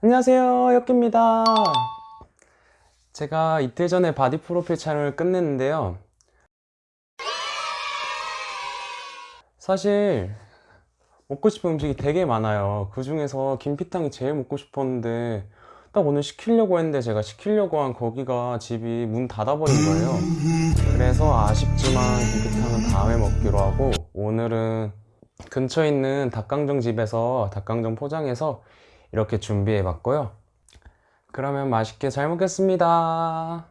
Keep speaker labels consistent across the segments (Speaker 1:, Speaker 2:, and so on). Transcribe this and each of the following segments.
Speaker 1: 안녕하세요 혁기입니다. 제가 이틀 전에 바디 프로필 촬영을 끝냈는데요. 사실 먹고 싶은 음식이 되게 많아요. 그 중에서 김피탕이 제일 먹고 싶었는데 딱 오늘 시키려고 했는데 제가 시키려고 한 거기가 집이 문 닫아버린 거예요. 그래서 아쉽지만 김피탕은 다음에 먹기로 하고 오늘은 근처에 있는 닭강정 집에서 닭강정 포장해서 이렇게 준비해 봤고요. 그러면 맛있게 잘 먹겠습니다.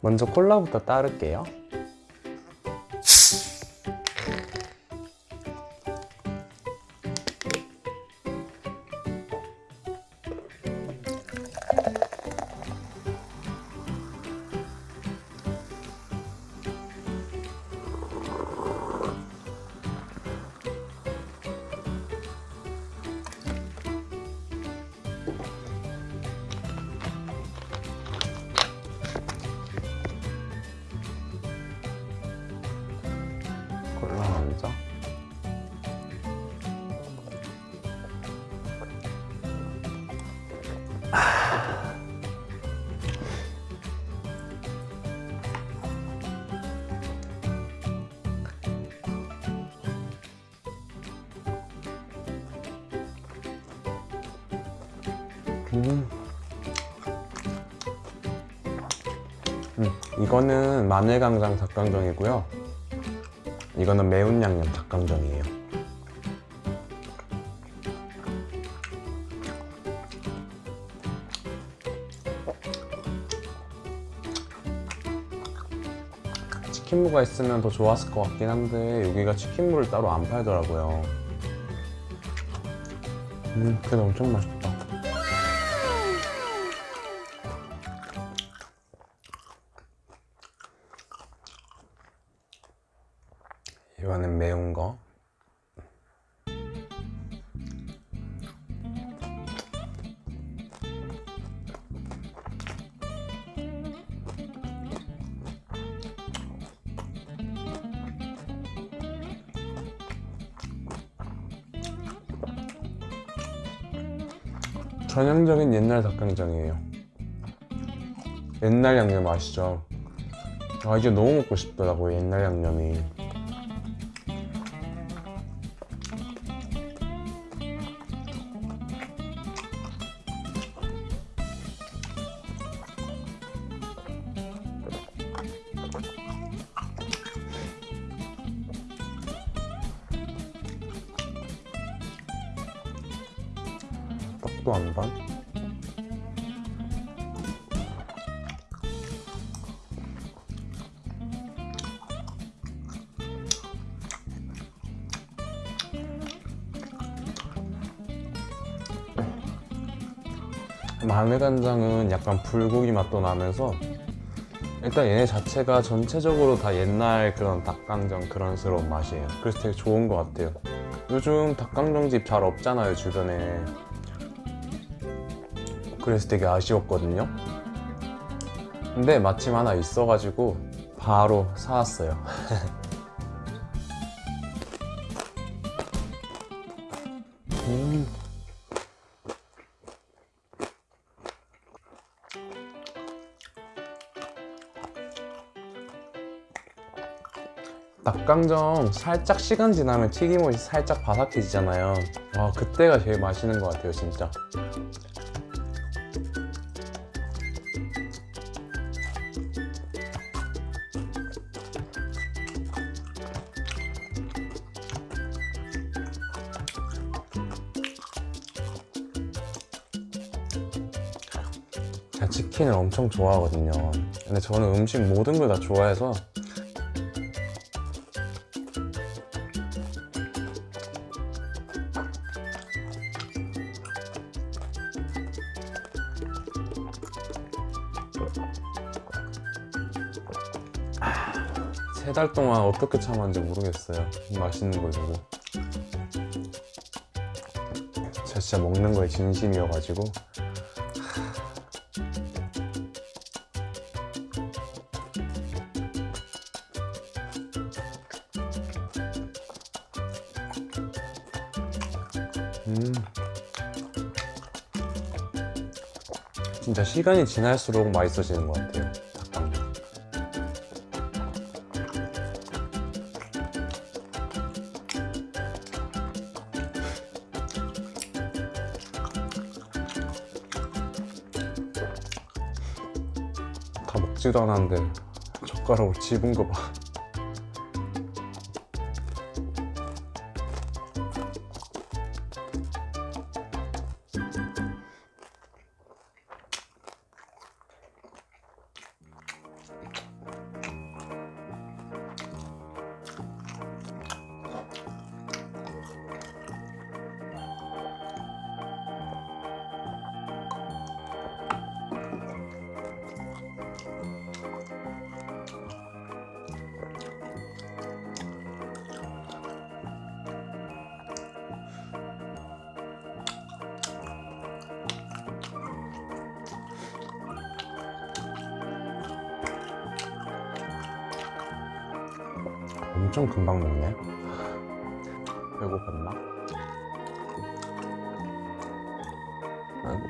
Speaker 1: 먼저 콜라부터 따를게요 음. 음, 이거는 마늘강장 닭강정이고요. 이거는 매운 양념 닭강정이에요. 치킨무가 있으면 더 좋았을 것 같긴 한데 여기가 치킨무를 따로 안 팔더라고요. 음, 그래도 엄청 맛있다. 이거는 매운 거. 전형적인 옛날 닭강정이에요. 옛날 양념 아시죠? 아 이제 너무 먹고 싶더라고요 옛날 양념이. 마늘 간장은 약간 불고기 맛도 나면서 일단 얘네 자체가 전체적으로 다 옛날 그런 닭강정 그런스러운 맛이에요. 그래서 되게 좋은 것 같아요. 요즘 닭강정집 잘 없잖아요 주변에. 그래서 되게 아쉬웠거든요. 근데 마침 하나 있어가지고 바로 사왔어요 닭강정 살짝 시간 지나면 튀김옷이 살짝 바삭해지잖아요. 와 그때가 제일 맛있는 것 같아요 진짜. 제가 치킨을 엄청 좋아하거든요. 근데 저는 음식 모든 걸 다 좋아해서 세 달 동안 어떻게 참았는지 모르겠어요. 맛있는 거 보고. 제가 진짜 먹는 거에 진심이어가지고. 음. 진짜 시간이 지날수록 맛있어지는 것 같아요. 먹지도 않았는데 젓가락으로 집은 거 봐. 엄청 금방 먹네. 배고팠나? 아이고.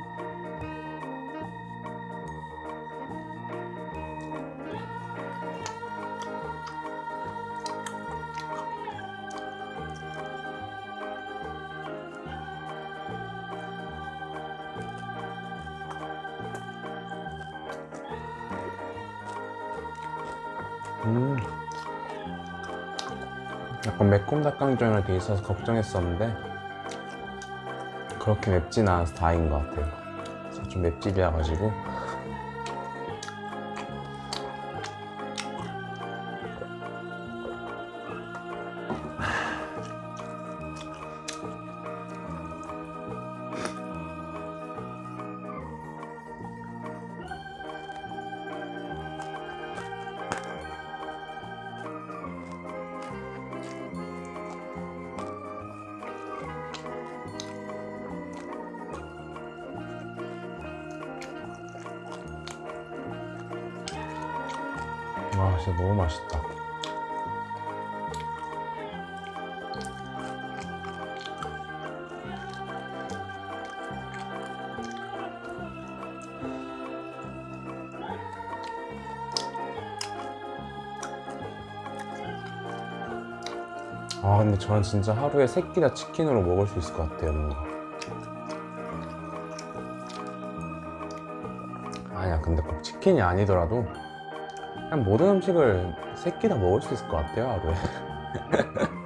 Speaker 1: 음. 약간 매콤 닭강정이 돼 있어서 걱정했었는데 그렇게 맵진 않아서 다행인 것 같아요. 저좀 맵찔이라 가지고 진짜 너무 맛있다. 아 근데 저는 진짜 하루에 세끼다 치킨으로 먹을 수 있을 것 같아요 뭔가. 아니야 근데 꼭 치킨이 아니더라도 모든 음식을 세끼 다 먹을 수 있을 것 같아요 하루에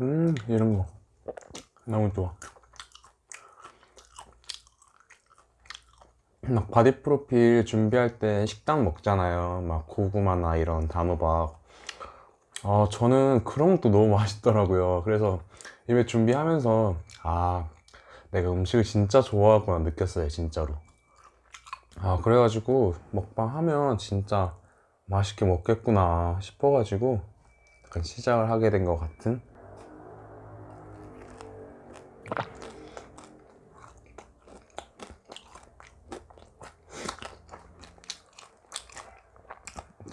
Speaker 1: 음 이런 거. 너무 좋아. 막 바디 프로필 준비할 때 식단 먹잖아요. 막 고구마나 이런 단호박. 아 저는 그런 것도 너무 맛있더라고요. 그래서 이번에 준비하면서 아 내가 음식을 진짜 좋아하구나 느꼈어요 진짜로. 아 그래가지고 먹방 하면 진짜 맛있게 먹겠구나 싶어가지고 약간 시작을 하게 된 것 같은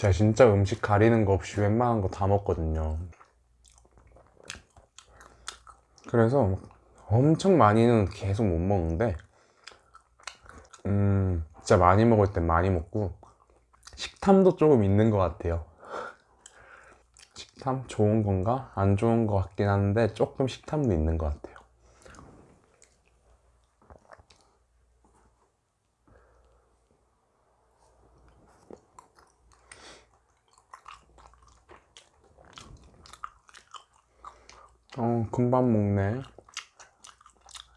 Speaker 1: 제가 진짜 음식 가리는 거 없이 웬만한 거 다 먹거든요. 그래서 엄청 많이는 계속 못 먹는데, 음, 진짜 많이 먹을 땐 많이 먹고, 식탐도 조금 있는 것 같아요. 식탐 좋은 건가? 안 좋은 것 같긴 한데, 조금 식탐도 있는 것 같아요. 어, 금방 먹네.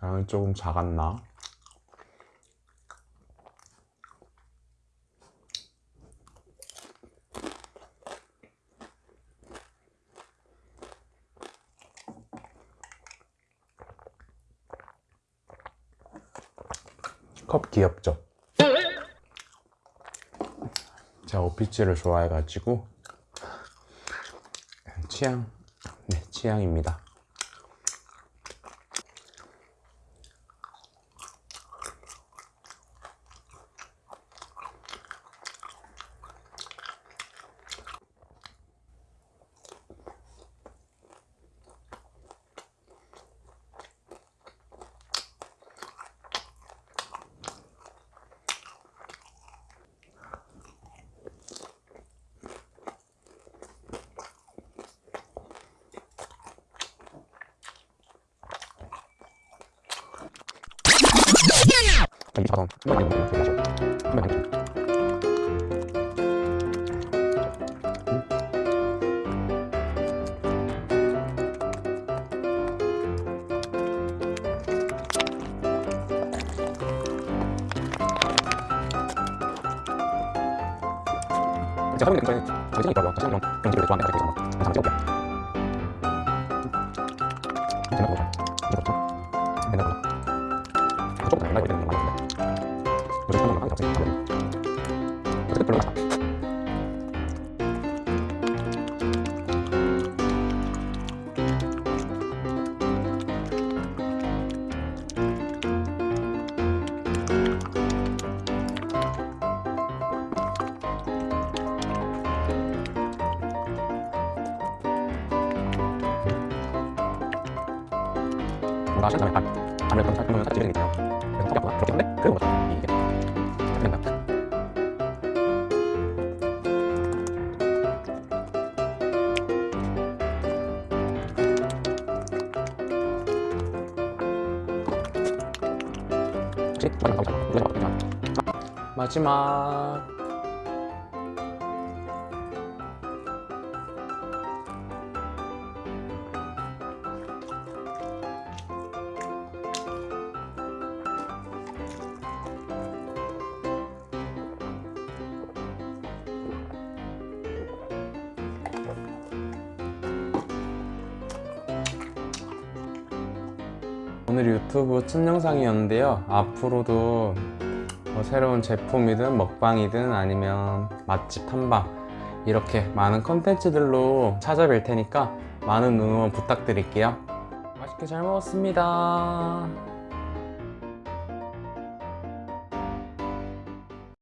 Speaker 1: 양이 조금 작았나? 컵 귀엽죠? 제가 오피츠를 좋아해가지고 취향, 네, 취향입니다. 이 사람 한번 먹는 거 되죠. 한번 먹죠. 제가 하는 게 굉장히 자신이 있더라고요. 그런 집을 좋아하는 애들이 있어서 항상 찍어볼게요. 뭔가 하신 다음에 딱 아무래도 깔끔하면 살찌게 되니까요. 그래서 생각보다 그렇게 한데 그래도 그렇죠. 이게. 이거 마지막. 마지막. 오늘 유튜브 첫 영상이었는데요. 앞으로도 뭐 새로운 제품이든 먹방이든 아니면 맛집 탐방 이렇게 많은 컨텐츠들로 찾아뵐 테니까 많은 응원 부탁드릴게요. 맛있게 잘 먹었습니다.